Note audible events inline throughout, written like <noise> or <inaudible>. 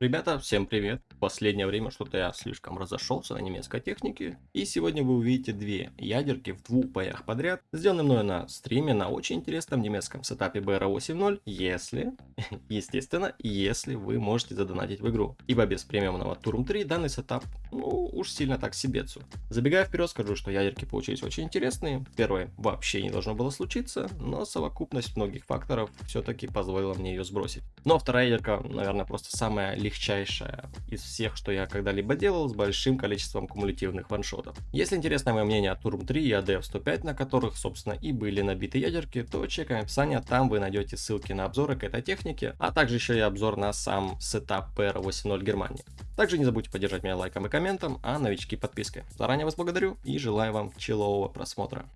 Ребята, всем привет! Последнее время что-то я слишком разошелся на немецкой технике. И сегодня вы увидите две ядерки в двух боях подряд, сделанные мной на стриме на очень интересном немецком сетапе BR8.0, если, <laughs> естественно, если вы можете задонатить в игру. Ибо без премиумного Турм 3 данный сетап, ну, уж сильно так себецу. Забегая вперед, скажу, что ядерки получились очень интересные. Первое вообще не должно было случиться, но совокупность многих факторов все-таки позволила мне ее сбросить. Ну а вторая ядерка, наверное, просто самая легчайшая из всех, что я когда-либо делал, с большим количеством кумулятивных ваншотов. Если интересно мое мнение о Турм 3 и ADF 105, на которых, собственно, и были набиты ядерки, то чекаем описание, там вы найдете ссылки на обзоры к этой технике, а также еще и обзор на сам сетап PR80 Германии. Также не забудьте поддержать меня лайком и комментом, а новички подпиской. Заранее вас благодарю и желаю вам челового просмотра.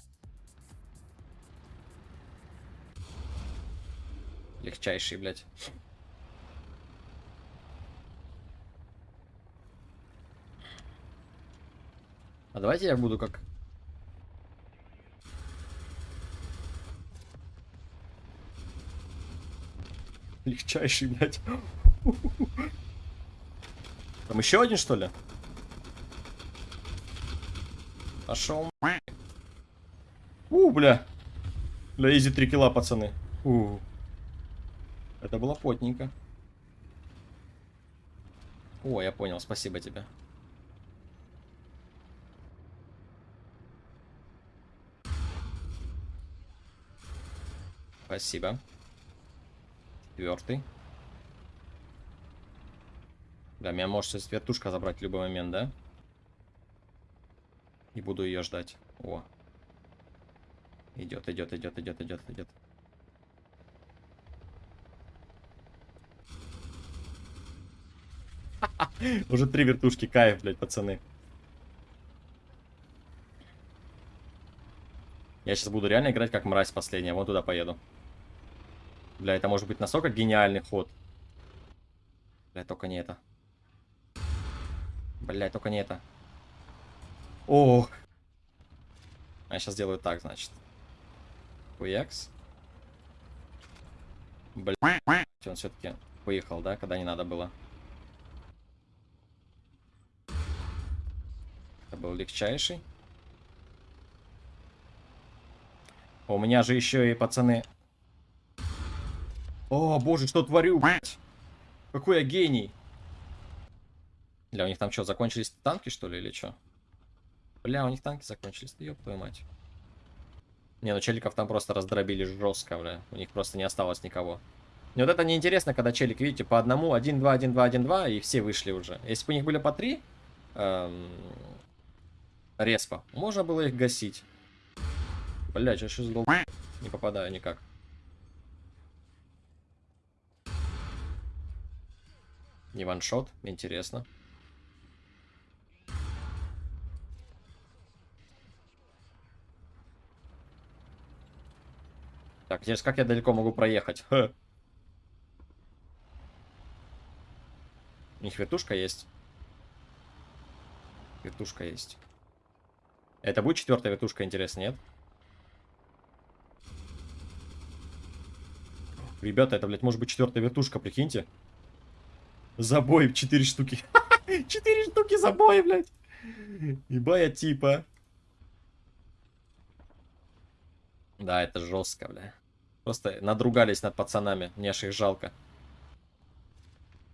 Легчайший, блядь. А давайте я буду как... Легчайший, блядь. <laughs> Там еще один, что ли? Пошел. У, бля. Бля, изи 3 килла, пацаны. У. Это было потненько. О, я понял, спасибо тебе. Спасибо. Четвертый. Да, меня может сейчас вертушка забрать в любой момент, да? И буду ее ждать. О. Идет, идет, идет, идет, идет, идет. <laughs> Уже три вертушки, кайф, блядь, пацаны. Я сейчас буду реально играть как мразь последняя. Вон туда поеду. Бля, это может быть настолько гениальный ход. Бля, только не это. Бля, только не это. Ох. А я сейчас делаю так, значит. Хуякс. Бля. Он все-таки поехал, да, когда не надо было. Это был легчайший. У меня же еще и пацаны о, боже, что творю? Какой я гений. Бля, у них там что, закончились танки, что ли, или что? Бля, у них танки закончились, да ёб твою мать. Не, ну челиков там просто раздробили жестко, бля. У них просто не осталось никого. И вот это неинтересно, когда челик, видите, по одному, 1, 2, 1, 2, 1, 2, и все вышли уже. Если бы у них были по 3 эм, респа, можно было их гасить. Бля, что сейчас долб... Не попадаю никак. Не ваншот, интересно. Так, здесь как я далеко могу проехать? Ха. У них вертушка есть. Вертушка есть. Это будет четвертая вертушка, интересно, нет? Ребята, это, блядь, может быть четвертая вертушка, прикиньте. Забой 4 штуки. <laughs> 4 штуки забоя, блядь. Ибая типа. Да, это жестко, бля. Просто надругались над пацанами. Мне аж их жалко.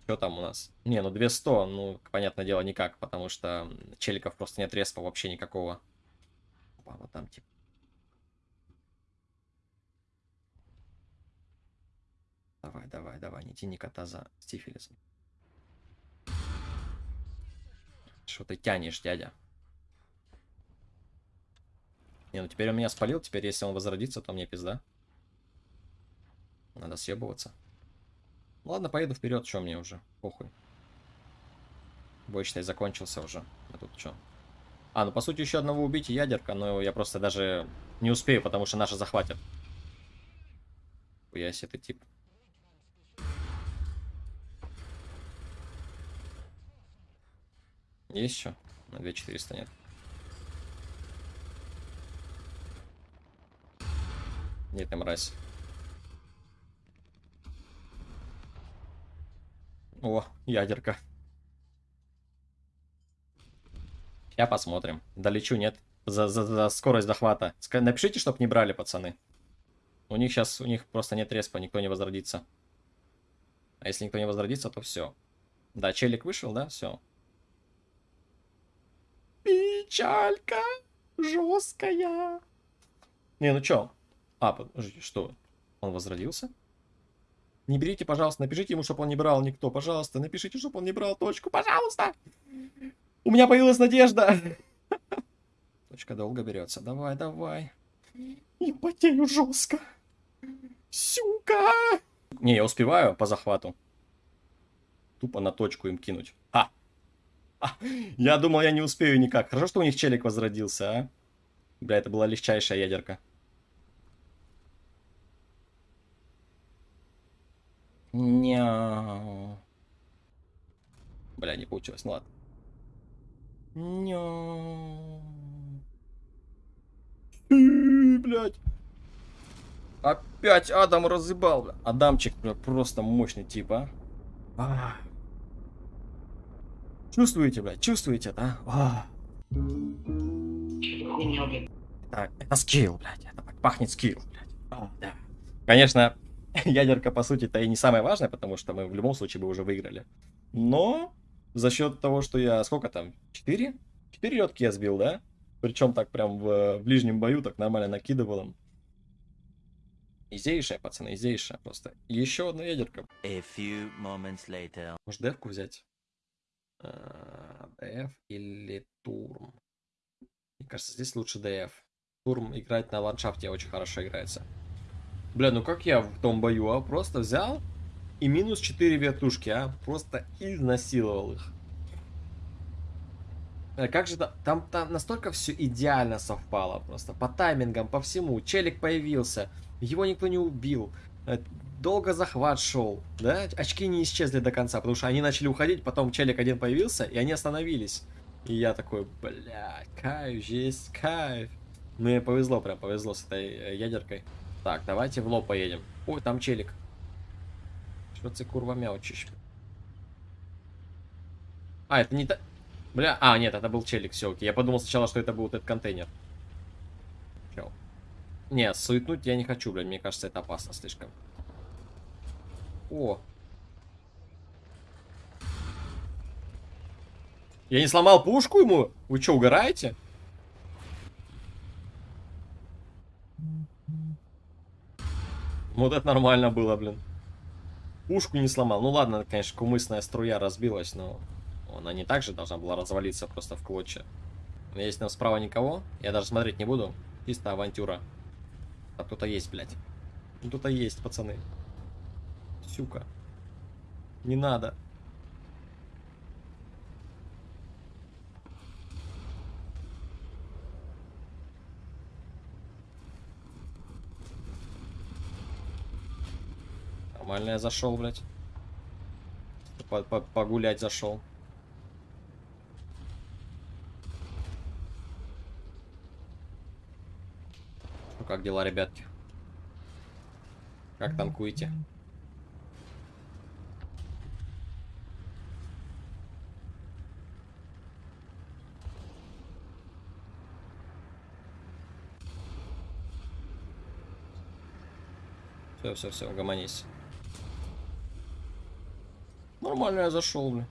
Что там у нас? Не, ну 200, ну, понятное дело, никак, потому что челиков просто нет респа вообще никакого. Опа, вот там, типа. Давай, давай, давай, не тяни кота за стифилисом. Что ты тянешь, дядя? Не, ну теперь он меня спалил. Теперь, если он возродится, то мне пизда. Надо съебываться. ладно, поеду вперед. Что мне уже? Похуй. Бой, считай, закончился уже. А тут что? А, ну по сути еще одного убить ядерка, но я просто даже не успею, потому что наши захватят. Хуясь, это тип. Есть еще? На 2400 нет. Нет, ты мразь. О, ядерка. Я посмотрим. Долечу, нет? За, за, за скорость захвата. Напишите, чтоб не брали, пацаны. У них сейчас, у них просто нет респа, никто не возродится. А если никто не возродится, то все. Да, челик вышел, да? Все. Печалька жесткая. Не, ну чё? А, подождите, что? Он возродился? Не берите, пожалуйста, напишите ему, чтобы он не брал никто. Пожалуйста, напишите, чтобы он не брал точку. Пожалуйста! У меня появилась надежда. Точка долго берется. Давай, давай. И потею жестко. Сюка! Не, я успеваю по захвату. Тупо на точку им кинуть. А! <laughs> Я думал, я не успею никак. Хорошо, что у них челик возродился, а? Бля, это была легчайшая ядерка. Няу. Бля, не получилось, ну ладно. Няу. Блять. Опять Адам разыбал. Адамчик бля, просто мощный тип, а? а. Чувствуете, блядь? Чувствуете, да? А. Так, это скилл, блядь. Это пахнет скилл, блядь. А, да. Конечно, <laughs> ядерка, по сути, это и не самое важное, потому что мы в любом случае бы уже выиграли. Но за счет того, что я... Сколько там? Четыре? Четыре летки я сбил, да? Причем так прям в, в ближнем бою так нормально накидывал им. Изейшая, пацаны, изейшая просто. Еще одна ядерка. A few moments later. Может, девку взять? А, ДФ или Турм? Мне кажется, здесь лучше ДФ. Турм играть на ландшафте очень хорошо играется. Бля, ну как я в том бою, а? Просто взял и минус 4 вертушки, а? Просто изнасиловал их. Э, как же там, там, там настолько все идеально совпало просто. По таймингам, по всему. Челик появился, его никто не убил. Долго захват шел, да? Очки не исчезли до конца, потому что они начали уходить, потом челик один появился, и они остановились. И я такой, бля, кайф, есть кайф. Мне повезло, прям повезло с этой э, ядеркой. Так, давайте в лоб поедем. Ой, там челик. Что ты курва мяучишь? А, это не та... Бля, а, нет, это был челик, все, окей. Я подумал сначала, что это был этот контейнер. Чел. Не, суетнуть я не хочу, блядь, мне кажется, это опасно слишком. О. Я не сломал пушку ему? Вы что, угораете? Вот это нормально было, блин. Пушку не сломал. Ну ладно, конечно, кумысная струя разбилась, но... Она не так же должна была развалиться просто в клочья. Есть там справа никого. Я даже смотреть не буду. Чисто авантюра. А кто-то есть, блядь. Ну, кто-то есть, пацаны. Сюка. Не надо. Нормально я зашел, блядь. Погулять зашел. как дела, ребятки? Как танкуете? Все, все, все, угомонись. Нормально я зашел, блин.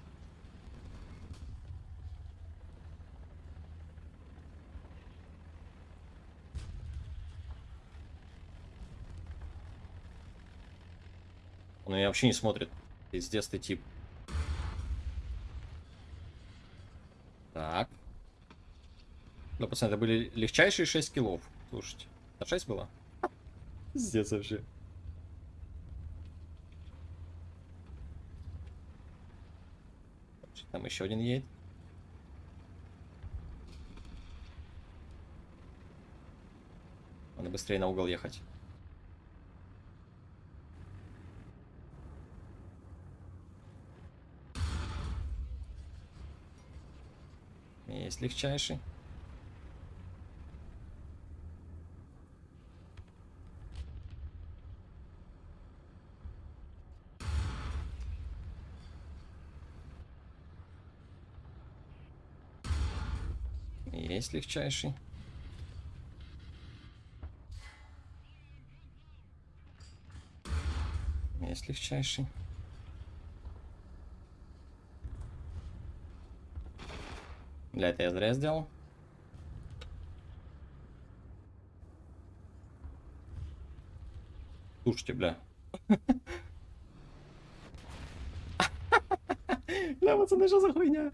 Но я вообще не смотрит. Пиздец ты тип. Так. Да, пацаны, это были легчайшие 6 киллов. Слушайте. А 6 было? Пиздец вообще. Там еще один едет. Надо быстрее на угол ехать. Есть легчайший. Есть легчайший. Есть легчайший. Для этого я зря сделал. Слушайте, бля. <laughs> Бля, пацаны, что за хуйня?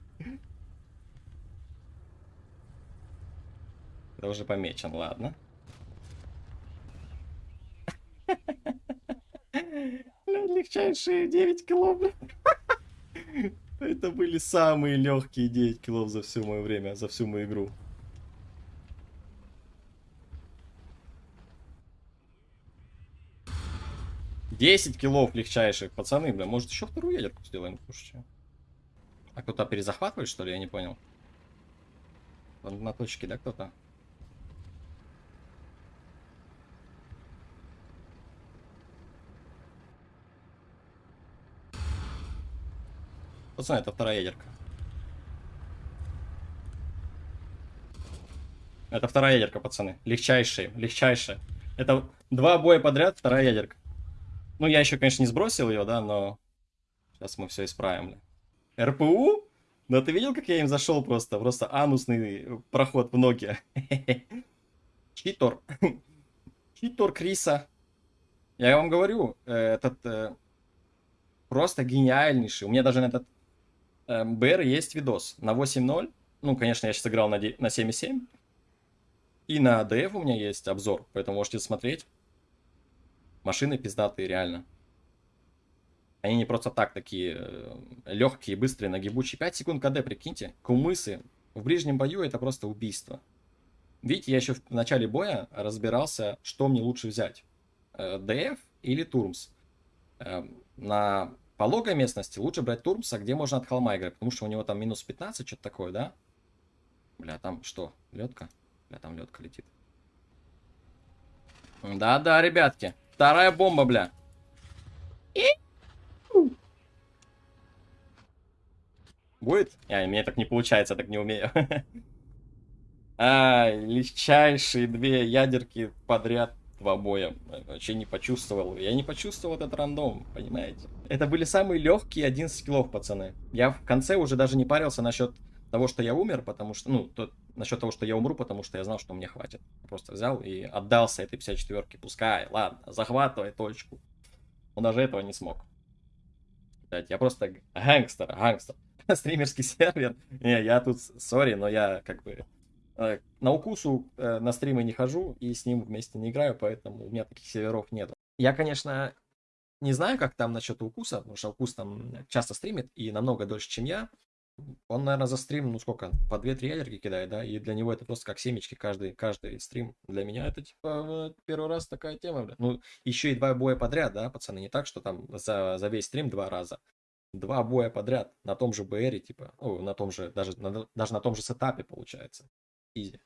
Уже помечен, ладно. Легчайшие 9 кило, бля. Это были самые легкие 9 килов за все мое время, за всю мою игру. Десять килов легчайших, пацаны, бля, может еще вторую ядерку сделаем, слушайте. А кто-то перезахватывает, что ли, я не понял. На точке, да, кто-то? Пацаны, это вторая ядерка. Это вторая ядерка, пацаны. Легчайшая, легчайшая. Это два боя подряд, вторая ядерка. Ну, я еще, конечно, не сбросил ее, да, но... Сейчас мы все исправим. РПУ? Да ты видел, как я им зашел просто? Просто анусный проход в ноги. <laughs> Читор. <laughs> Читор Криса. Я вам говорю, э, этот... Э, просто гениальнейший. У меня даже на этот БР есть видос на 8.0. Ну, конечно, я сейчас играл на, на 7.7. И на DF у меня есть обзор, поэтому можете смотреть. Машины пиздатые, реально. Они не просто так такие э, легкие, быстрые, нагибучие. 5 секунд КД, прикиньте. Кумысы. В ближнем бою это просто убийство. Видите, я еще в начале боя разбирался, что мне лучше взять. Э, или Турмс. Эм, на пологой местности лучше брать Турмса, где можно от холма играть, потому что у него там минус 15, что-то такое, да? Бля, там что, ледка? Бля, там ледка летит. Да-да, ребятки. Вторая бомба, бля. Будет? А, мне так не получается, я так не умею. <laughs> а, легчайшие две ядерки подряд два боя. Вообще не почувствовал. Я не почувствовал этот рандом, понимаете? Это были самые легкие 11 килов, пацаны. Я в конце уже даже не парился насчет того, что я умер, потому что, ну, то, насчет того, что я умру, потому что я знал, что мне хватит. просто взял и отдался этой 54-ке. Пускай, ладно, захватывай точку. Он даже этого не смог. Я просто гангстер, гангстер. <laughs> Стримерский сервер. Не, я тут, сори, но я как бы на укусу э, на стримы не хожу и с ним вместе не играю, поэтому у меня таких серверов нет. Я, конечно, не знаю, как там насчет укуса, потому что укус там часто стримит и намного дольше, чем я. Он, наверное, за стрим, ну сколько, по 2-3 ядерки кидает, да, и для него это просто как семечки каждый, каждый стрим. Для меня это, типа, первый раз такая тема, бля. Ну, еще и два боя подряд, да, пацаны, не так, что там за, за весь стрим два раза. Два боя подряд на том же БРе, типа, о, на том же, даже на, даже на том же сетапе, получается. Изи.